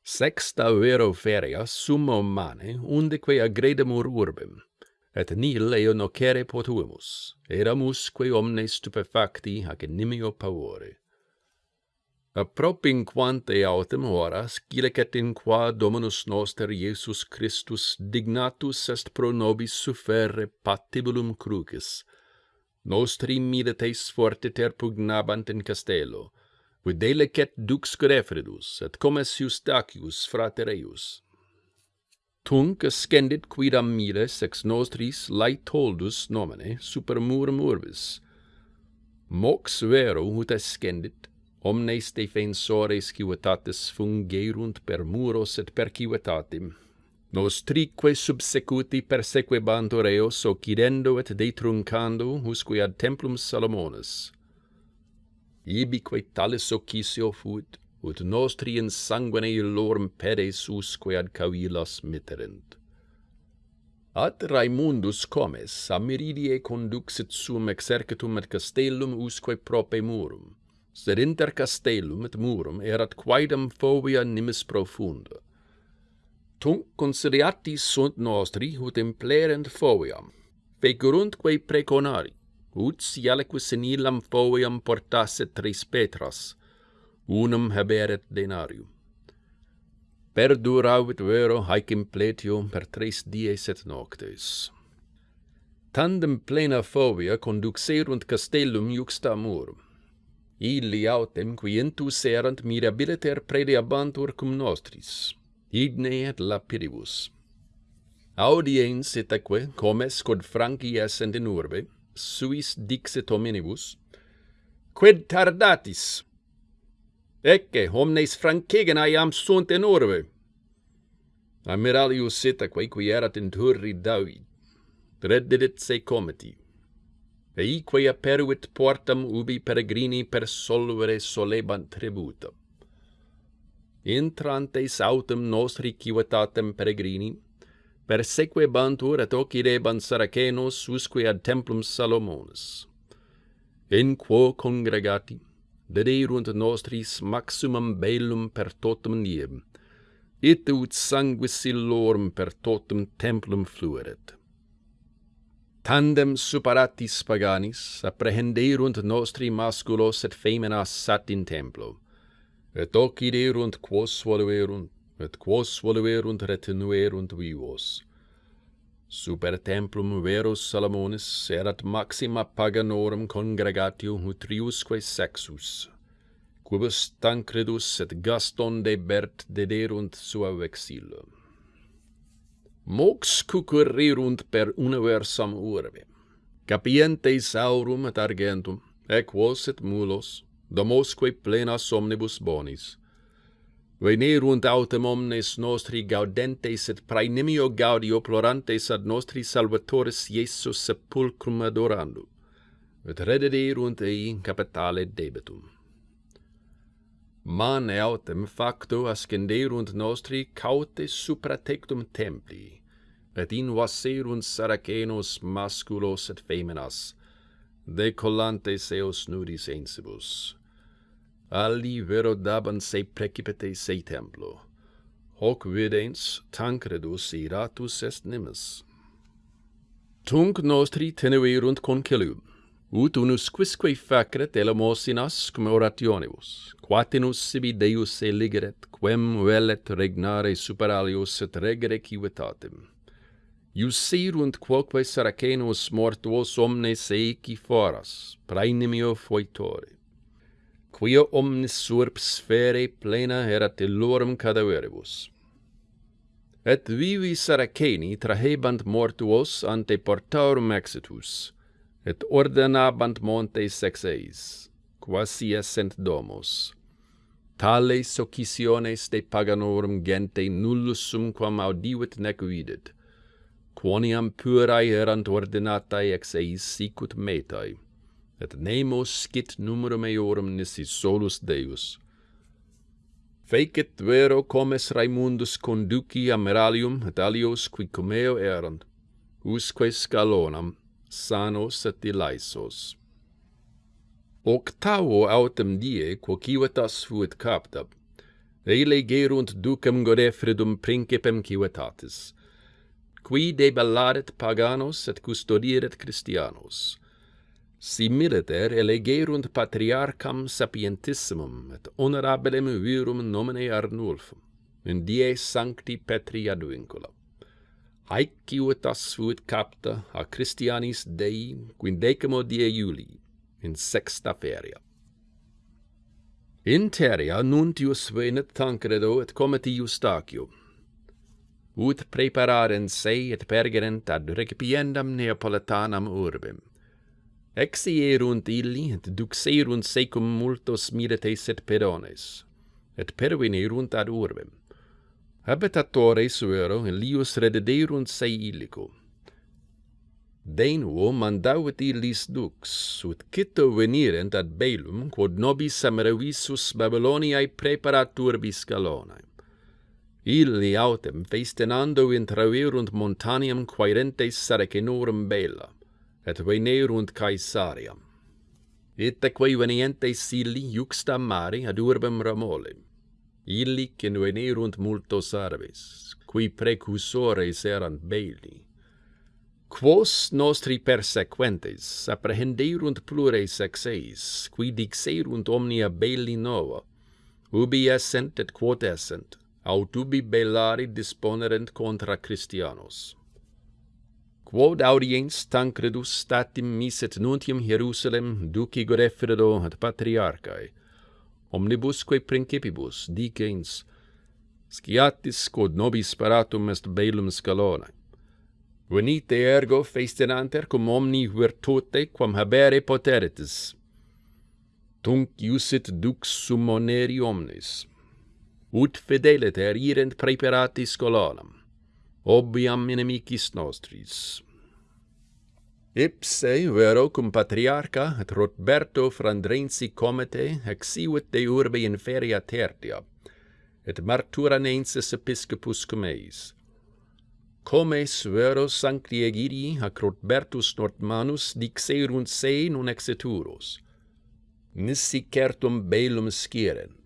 Sexta vero feria summo mane undeque agredemur urbem, et nil eo nocere potuimus, eramusque omnes stupefacti ac inimio pavore. Appropinquante autem horas, gilecet in qua Dominus noster Iesus Christus dignatus est pro nobis sufferre patibulum crucis, nostri forte ter pugnabant in castello, videle cet dux Grefredus, et comes Eustachius frater eius. Tunc ascendit quidam miles ex nostris laetoldus nomine super murum urbis. Mox vero ut ascendit, omnes defensores civitatis fungerunt per muros et per civitatim, nostrique subsecuti persequebant oreos, occidendo et detruncando usque ad templum Salomonis. Ibique talis occisio fuit, ut nostri in sanguine illorum pedes usque ad cavilas mitterent. At Raimundus comes a meridie conduxit sum exercitum et castellum usque prope murum, sed inter castellum et murum erat quaedam fovia nimis profunda tunc consiliati sunt nostri ut implerent foviam, fecurundque preconari, ut si alique senilam foviam portasse tres petras, unum haberet denarium. Perduravit vero haec impletio per tres dies et noctes. Tandem plena fovia conduxerunt castellum iuxta murum. Illi autem quientus erant mirabiliter prediabantur cum nostris igne et lapidibus. Audiens itaque comes quod Franci essent in urbe, suis dixit hominibus, quid tardatis? Ecce homnes Francigenae iam sunt in urbe. Amiralius itaque qui erat in turri David, reddidit se comiti, eique aperuit portam ubi peregrini per solvere solebant tributum intrantes autem nostri civitatem peregrini, persequebantur et occidebant Saracenos usque ad templum Salomonis. In quo congregati, dederunt nostris maximum bellum per totum niem, et ut sanguis illorum per totum templum flueret. Tandem superatis paganis apprehenderunt nostri masculos et feminas sat in templo, et hoc iderunt quos voluerunt, et quos voluerunt retinuerunt vivos. Super templum verus Salomonis erat maxima paganorum congregatio utriusque sexus, quibus Tancredus et Gaston de Bert dederunt sua vexilla. Mox cucurrirunt per universam urbe, capientes aurum et argentum, equos et mulos, domosque plena omnibus bonis. Venerunt autem omnes nostri gaudentes et praenimio gaudio plorantes ad nostri salvatoris Iesus sepulcrum adorando, et redederunt ei capitale debetum. Mane autem facto ascenderunt nostri caute supra tectum templi, et invaserunt saracenos masculos et feminas, decollantes eos nudis ensibus, Alli vero daban se precipite se templo. Hoc videns tancredus iratus est nimis. Tunc nostri teneverunt concelum, ut unus quisque facret elemosinas cum orationibus, quatinus sibi Deus eligeret, quem velet regnare super alios et regere civitatem. Iusirunt quoque saracenos mortuos omnes eici foras, praenimio foitore quia omnis surp sfere plena erat illorum cadaveribus. Et vivi Saraceni trahebant mortuos ante portarum exitus, et ordenabant montes sexeis, quasi essent domos. Tales occisiones de paganorum gente nullus sum quam audivit nec vidit, quoniam purae erant ordinatae ex eis sicut metae, et nemo scit numerum eorum nisi solus Deus. Fecit vero comes Raimundus conduci amiralium et alios qui comeo erant, usque scalonam, sanos et ilaisos. Octavo autem die, quocivetas fuit capta, elegerunt ducem Godefridum principem civitatis, qui debellaret paganos et custodieret Christianos, similiter elegerunt patriarcham sapientissimum et honorabilem virum nomine Arnulfum, in die sancti Petri advincula. Haec civitas fuit capta a Christianis Dei quindecimo die Iulii, in sexta feria. In teria nuntius venit Tancredo et comiti Eustachium, ut prepararen se et pergerent ad recipiendam Neapolitanam urbem Exierunt illi, et duxerunt secum multos milites et perones, et pervenerunt ad urbem. Habitatores vero lius redederunt se illico. Denuo mandavit illis dux, ut cito venirent ad Belum, quod nobis Samaravisus Babyloniae preparat urbis Galonae. Illi autem festenando intraverunt montaniam quaerentes Saracenorum bella et venerunt Caesariam. Iteque venientes sili iuxta mare ad urbem Ramole. Illic in venerunt multos arbes, qui precursores erant belli. Quos nostri persequentes apprehenderunt plures exeis, qui dixerunt omnia belli nova, ubi essent et quod essent, aut ubi bellari disponerent contra Christianos quod audiens Tancredus statim miset nuntium Hierusalem duci Godefredo ad patriarchae, omnibusque principibus dicens, sciatis quod nobis paratum est bellum scalone. Venite ergo festinanter cum omni virtute quam habere poteritis. Tunc iusit dux summoneri omnes, ut fideliter irent preparatis colonam obiam inimicis nostris. Ipse vero cum patriarca et Roberto Frandrensi comete exivit de urbe in feria tertia, et marturanensis episcopus cum eis. Comes vero sancti egidi ac Rotbertus Nortmanus dixerunt se non exeturos, nisi certum belum scirent,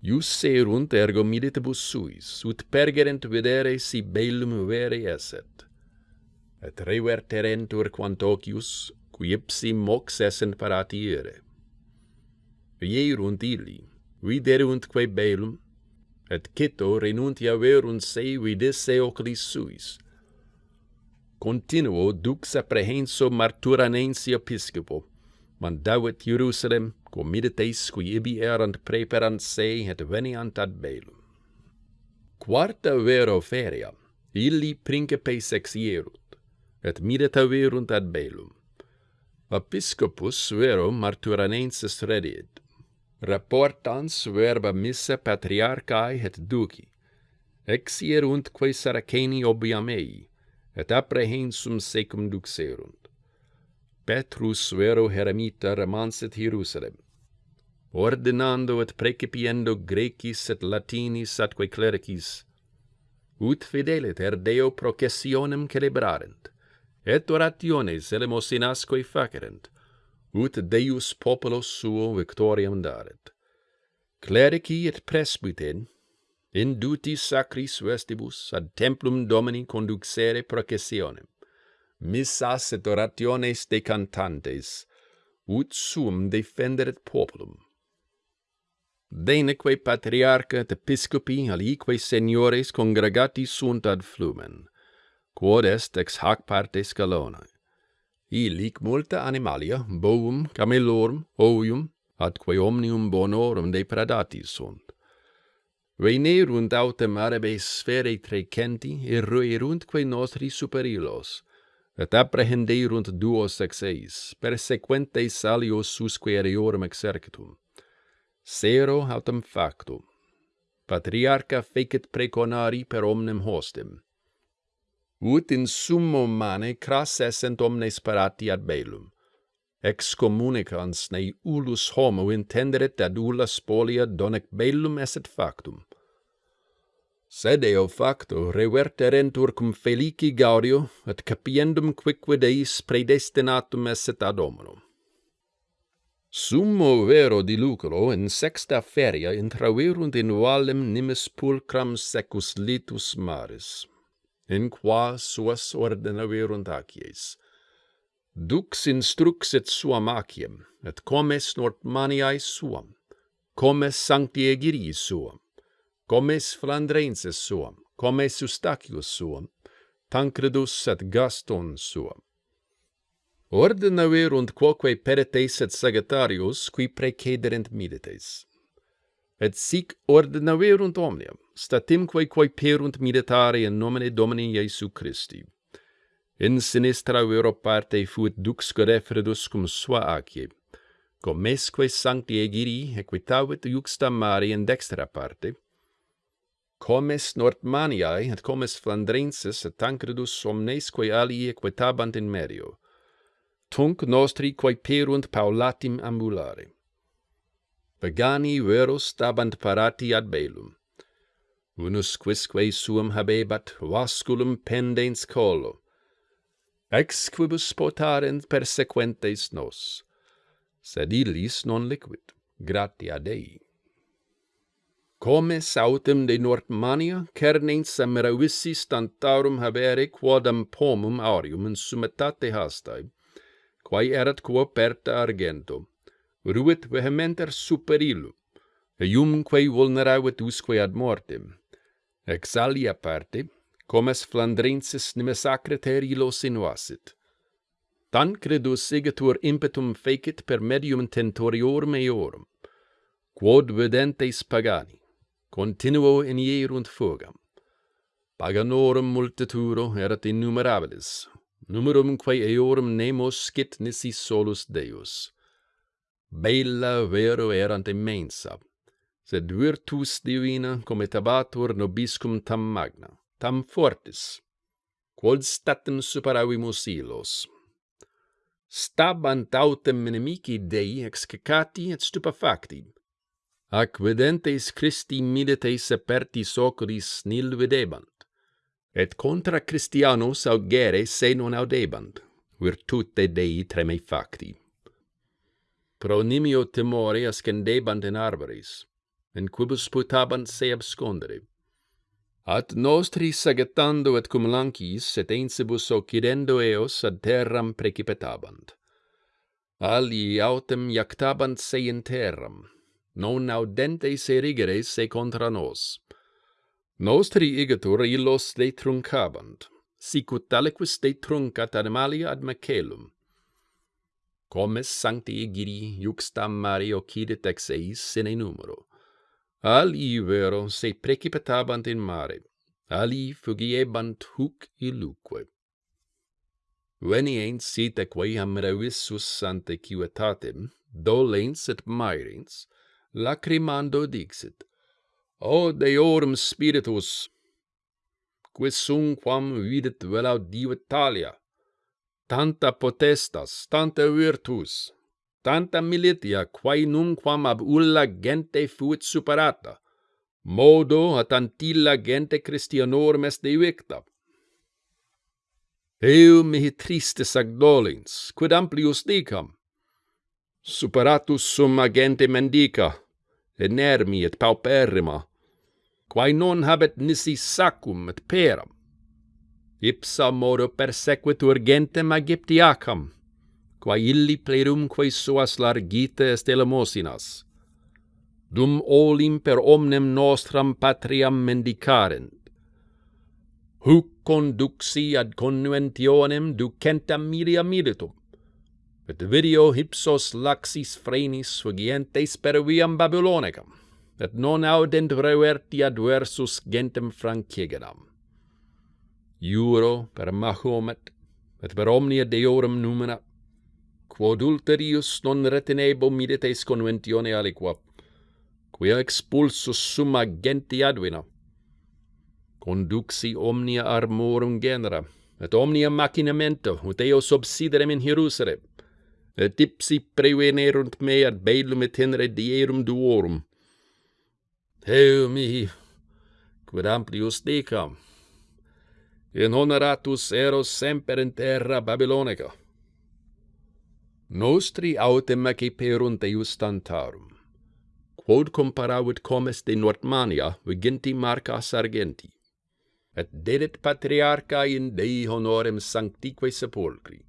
Iusse erunt ergo militibus suis, ut pergerent videre si bellum vere esset. Et reverterentur quant ocius, qui ipsi mox essent paratiere. Vierunt illi, videruntque bellum, et cito renuntia verunt se vidisse oculis suis. Continuo dux apprehenso marturanensi episcopo, mandavit Jerusalem, quum qui ibi erant preperant se et veniant ad belum. Quarta vero feria, illi principes exierut, et midita verunt ad belum. Episcopus vero marturanensis redit, reportans verba missa patriarchae et duci, exierunt quae Saraceni obiam ei, et apprehensum secum duxerunt. Petrus vero Heremita remanset Hierusalem, ordinando et precipiendo Grecis et Latinis atque clericis, ut fidelit er Deo processionem celebrarent, et orationes elemosinasque facerent, ut Deus populo suo victoriam daret. Clerici et presbyten, induti sacris vestibus ad templum Domini conduxere processionem, missas et orationes decantantes, ut sum defenderet populum. Deneque patriarca et episcopi alique seniores congregati sunt ad flumen, quod est ex hac parte scalona. Ilic multa animalia, bovum, camelorum, ovium, atque omnium bonorum depredati sunt. Venerunt autem arabes sfere trecenti, erueruntque nostri superilos, et apprehenderunt duos sexeis, persequentes alios susque eriorum exercitum. Sero autem factum. Patriarcha fecit preconari per omnem hostem. Ut in summo mane cras essent omnes parati ad belum. Ex communicans ne ulus homo intenderet ad ulla spolia donec bellum esset factum Sed eo facto reverterentur cum felici gaudio, et capiendum quicquid eis predestinatum esset ad hominum. Summo vero diluculo in sexta feria intraverunt in valem nimis pulcram secus litus maris, in qua suas ordenavirunt acies. Dux instruxit suam aciem, et comes Nortmaniae suam, comes Sancti Egirii suam, comes Flandrenses suam, comes Eustachius suam, Tancredus et Gaston suam. Ordina verunt quoque peretes et Sagittarius, qui precederent milites. Et sic ordinaverunt omnium, statimque quae perunt militare in nomine Domini Iesu Christi. In sinistra vero parte fuit dux Godefredus cum sua acie, comesque sancti egiri equitavit juxta mari in dextra parte, comes Nortmaniae et comes Flandrensis et Tancredus omnesque alii equitabant in medio. Tunc nostri quae perunt paulatim ambulare. Pagani vero stabant parati ad belum. Unus quisque suum habebat vasculum pendens colo. Ex quibus potarent persequentes nos. Sed illis non liquid, gratia Dei. Comes autem de Nordmania, cernens Samaravissis tantarum habere quodam pomum aureum in summitate hastae, quae erat quo perta argento, ruit vehementer super illum, eiumque vulneravit usque ad mortem. Ex alia parte, comes Flandrensis nemesacret illo illos Tan Tancredus igitur impetum fecit per medium tentoriorum eorum, quod vedentes pagani, continuo inierunt fugam. Paganorum multituro erat innumerabilis, numerum quae eorum nemo scit nisi solus Deus. Bella vero erant immensa, sed virtus divina cometabatur nobiscum tam magna, tam fortis, quod statem superavimus ilos. Stabant autem inimici Dei excacati et stupefacti, ac videntes Christi milites apertis oculis nil videbant, et contra Christianos augere se non audebant, virtute Dei treme facti. Pro nimio timore ascendebant in arboris, in quibus putabant se abscondere. At nostri sagetando et cum lancis, et ensibus occidendo eos ad terram precipitabant. Ali autem iactabant se in terram, non audentes erigere se contra nos. Nostri igitur illos de truncabant, sicut aliquis de truncat animalia ad macelum. Comes sancti igiri juxta mari occidit ex eis sine numero. Ali vero se precipitabant in mare, ali fugiebant huc iluque. Veniens sit equam revissus ante quietatem, dolens et mairens, lacrimando dixit, O Deorum Spiritus, quis sum quam videt diva Italia, tanta potestas, tanta virtus, tanta militia, quae numquam ab ulla gente fuit superata, modo at antilla gente Christianorum est evicta. Eu mihi tristes agdolens, quid amplius dicam, superatus sum agente mendica, inermi et pauperrima, quae non habet nisi sacum et peram. Ipsa modo persequitur gentem Aegyptiacam, quae illi plerumque suas largite est elemosinas, dum olim per omnem nostram patriam mendicarent. Huc conduxi ad connuentionem ducentam milia militum, Et video hypsos laxis frenis fugientes per viam Babylonicam, et non audent reverti adversus gentem Francigenam. Juro per Mahomet, et per omnia deorum numena, quod ulterius non retinebo midites conventione aliqua, quia expulsus summa genti advina. Conduxi omnia armorum genera, et omnia machinamento, ut eo subsiderem in Hierusalem, tipsi prevenerunt me ad bellum et tenere dierum duorum. Heu mihi, quid amplius dicam, in honoratus eros semper in terra Babylonica. Nostri autem acciperunt eius tantarum, quod comparavit comes de Nortmania viginti marca Sargenti, et dedit patriarca in Dei honorem sanctique sepulcri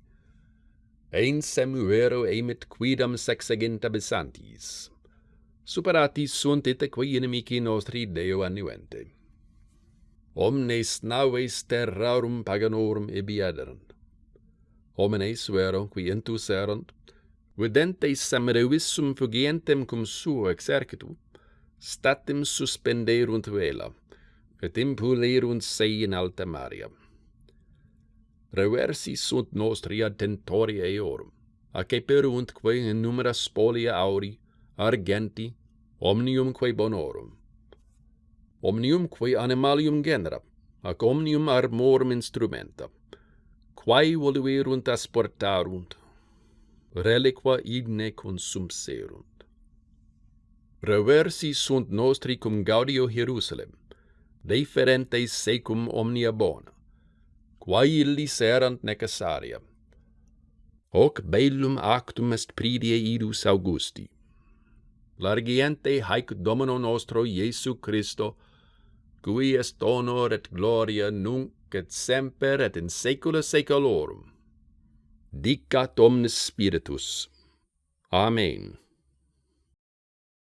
Ein semuero emit quidam sexaginta besantis. Superati sunt iteque inimici nostri Deo annuente. Omnes naves terrarum paganorum ibi aderant. Homines vero, qui intus erant, videntes samerevissum fugientem cum suo exercitu, statim suspenderunt vela, et impulerunt se in alta maria reversi sunt nostri attentori eorum, a che peruntque in numera spolia auri, argenti, omnium quae bonorum. Omnium quae animalium genera, ac omnium armorum instrumenta, quae voluerunt asportarunt, reliqua igne consumserunt. Reversi sunt nostri cum gaudio Hierusalem, deferentes secum omnia bona, quae illis erant necessaria. Hoc bellum actum est pridie idus Augusti. Largiente haec Domino nostro Iesu Christo, cui est honor et gloria nunc et semper et in saecula saeculorum. Dicat omnes spiritus. Amen.